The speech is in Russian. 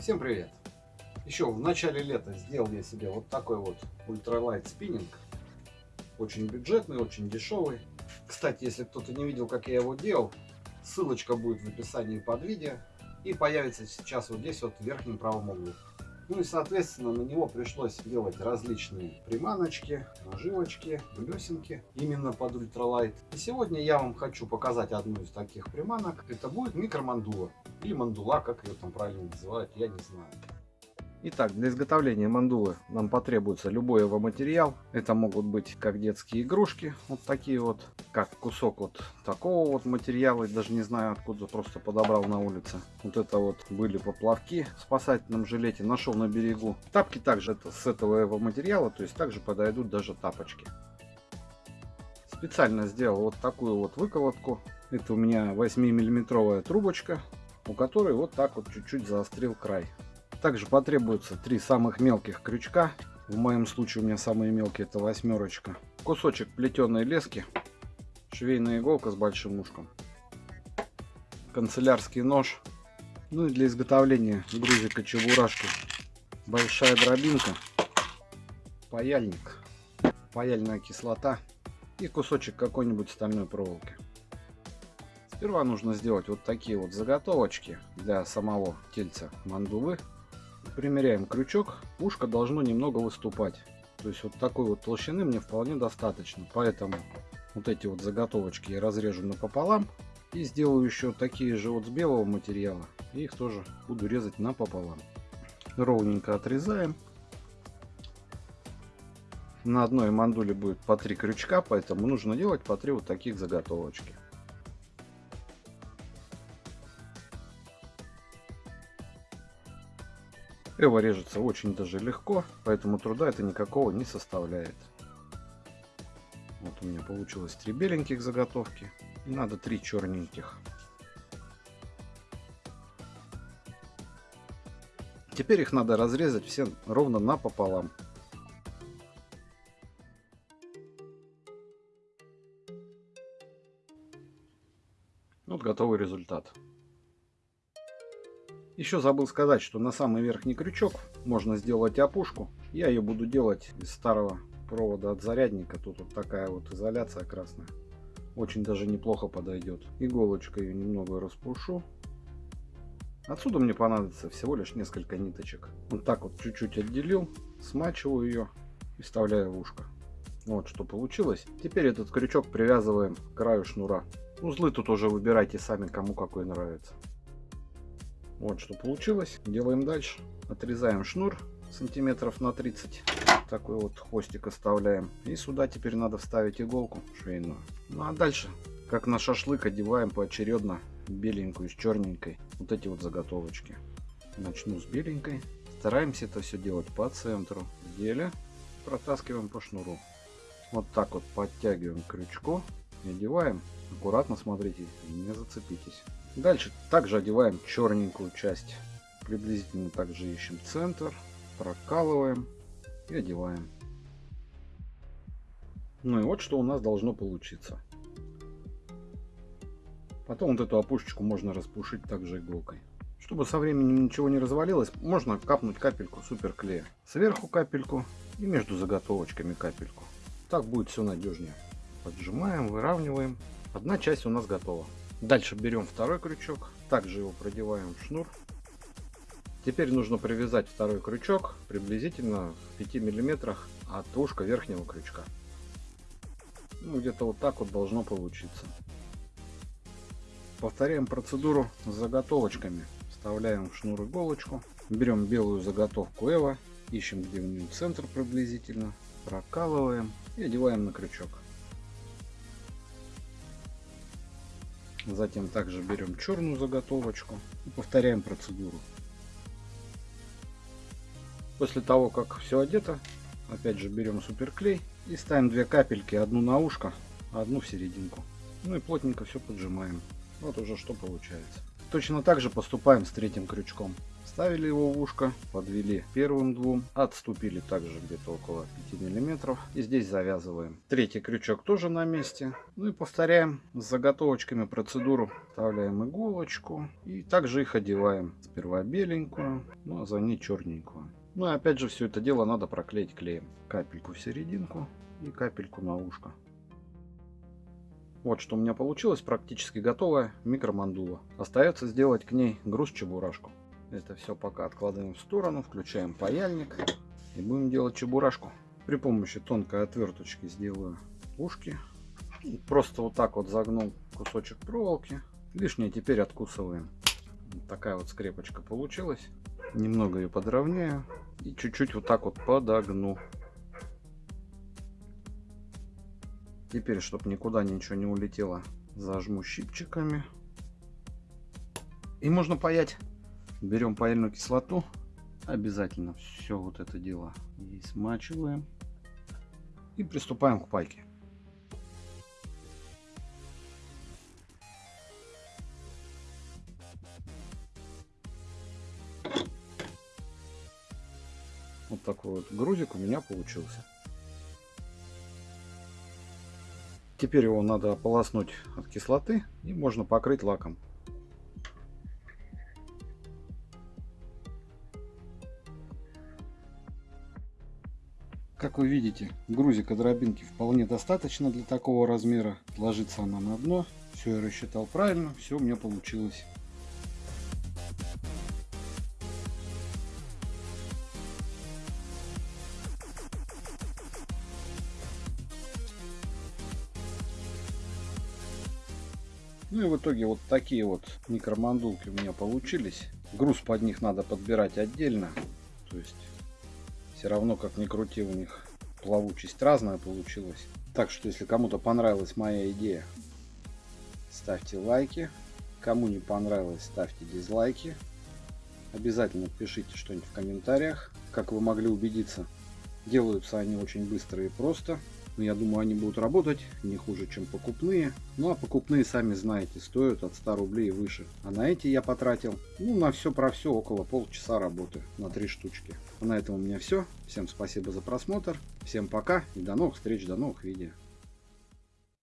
Всем привет! Еще в начале лета сделал я себе вот такой вот ультралайт спиннинг. Очень бюджетный, очень дешевый. Кстати, если кто-то не видел, как я его делал, ссылочка будет в описании под видео. И появится сейчас вот здесь вот в верхнем правом углу. Ну и соответственно на него пришлось делать различные приманочки, наживочки, блесенки именно под ультралайт. И сегодня я вам хочу показать одну из таких приманок. Это будет микромандула или мандула, как ее там правильно называют, я не знаю. Итак, для изготовления мандулы нам потребуется любой его материал. Это могут быть как детские игрушки, вот такие вот, как кусок вот такого вот материала, даже не знаю откуда, просто подобрал на улице. Вот это вот были поплавки в спасательном жилете, нашел на берегу. Тапки также это с этого его материала, то есть также подойдут даже тапочки. Специально сделал вот такую вот выколотку. Это у меня 8 миллиметровая трубочка, у которой вот так вот чуть-чуть заострил край. Также потребуется три самых мелких крючка. В моем случае у меня самые мелкие это восьмерочка. Кусочек плетеной лески. Швейная иголка с большим ушком. Канцелярский нож. Ну и для изготовления грузика чебурашки. Большая дробинка. Паяльник. Паяльная кислота. И кусочек какой-нибудь стальной проволоки. Сперва нужно сделать вот такие вот заготовочки для самого тельца мандулы примеряем крючок, ушко должно немного выступать. То есть вот такой вот толщины мне вполне достаточно. Поэтому вот эти вот заготовочки я разрежу напополам. И сделаю еще такие же вот с белого материала. И их тоже буду резать напополам. Ровненько отрезаем. На одной мандуле будет по три крючка, поэтому нужно делать по три вот таких заготовочки. Эва режется очень даже легко, поэтому труда это никакого не составляет. Вот у меня получилось три беленьких заготовки. И надо три черненьких. Теперь их надо разрезать все ровно напополам. Вот готовый результат. Еще забыл сказать, что на самый верхний крючок можно сделать опушку. Я ее буду делать из старого провода от зарядника. Тут вот такая вот изоляция красная. Очень даже неплохо подойдет. Иголочкой ее немного распушу. Отсюда мне понадобится всего лишь несколько ниточек. Вот так вот чуть-чуть отделил, смачиваю ее и вставляю в ушко. Вот что получилось. Теперь этот крючок привязываем к краю шнура. Узлы тут уже выбирайте сами, кому какой нравится. Вот что получилось. Делаем дальше. Отрезаем шнур сантиметров на 30. Такой вот хвостик оставляем. И сюда теперь надо вставить иголку швейную. Ну а дальше, как на шашлык, одеваем поочередно беленькую с черненькой. Вот эти вот заготовочки. Начну с беленькой. Стараемся это все делать по центру. Деле протаскиваем по шнуру. Вот так вот подтягиваем крючку. Одеваем. Аккуратно смотрите, не зацепитесь. Дальше также одеваем черненькую часть. Приблизительно также ищем центр, прокалываем и одеваем. Ну и вот что у нас должно получиться. Потом вот эту опушечку можно распушить также иголкой. Чтобы со временем ничего не развалилось, можно капнуть капельку суперклея. Сверху капельку и между заготовочками капельку. Так будет все надежнее. Поджимаем, выравниваем. Одна часть у нас готова. Дальше берем второй крючок, также его продеваем в шнур. Теперь нужно привязать второй крючок приблизительно в 5 миллиметрах от ушка верхнего крючка. Ну, где-то вот так вот должно получиться. Повторяем процедуру с заготовочками. Вставляем в шнур иголочку. Берем белую заготовку Эва. Ищем где у нее центр приблизительно. Прокалываем и одеваем на крючок. Затем также берем черную заготовочку и повторяем процедуру. После того, как все одето, опять же берем суперклей и ставим две капельки, одну на ушко, одну в серединку. Ну и плотненько все поджимаем. Вот уже что получается. Точно так же поступаем с третьим крючком. Ставили его в ушко, подвели первым двум, отступили также где-то около 5 миллиметров. И здесь завязываем. Третий крючок тоже на месте. Ну и повторяем с заготовочками процедуру. Вставляем иголочку и также их одеваем. Сперва беленькую, ну а за ней черненькую. Ну и опять же все это дело надо проклеить клеем. Капельку в серединку и капельку на ушко. Вот что у меня получилось, практически готовая микромандула. Остается сделать к ней груз-чебурашку. Это все пока откладываем в сторону, включаем паяльник и будем делать чебурашку. При помощи тонкой отверточки сделаю ушки. Просто вот так вот загнул кусочек проволоки. Лишнее теперь откусываем. Вот такая вот скрепочка получилась. Немного ее подровняю и чуть-чуть вот так вот подогну. Теперь, чтобы никуда ничего не улетело, зажму щипчиками. И можно паять. Берем паяльную кислоту. Обязательно все вот это дело и смачиваем. И приступаем к пайке. Вот такой вот грузик у меня получился. Теперь его надо ополоснуть от кислоты и можно покрыть лаком. Как вы видите, грузика дробинки вполне достаточно для такого размера. Ложится она на дно. Все я рассчитал правильно, все у меня получилось. Ну и в итоге вот такие вот микромандулки у меня получились. Груз под них надо подбирать отдельно. То есть все равно как ни крути у них плавучесть разная получилась. Так что если кому-то понравилась моя идея, ставьте лайки. Кому не понравилось, ставьте дизлайки. Обязательно пишите что-нибудь в комментариях. Как вы могли убедиться, делаются они очень быстро и просто. Но я думаю, они будут работать не хуже, чем покупные. Ну а покупные, сами знаете, стоят от 100 рублей и выше. А на эти я потратил, ну, на все про все, около полчаса работы на три штучки. А на этом у меня все. Всем спасибо за просмотр. Всем пока и до новых встреч, до новых видео.